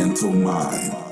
mental mind.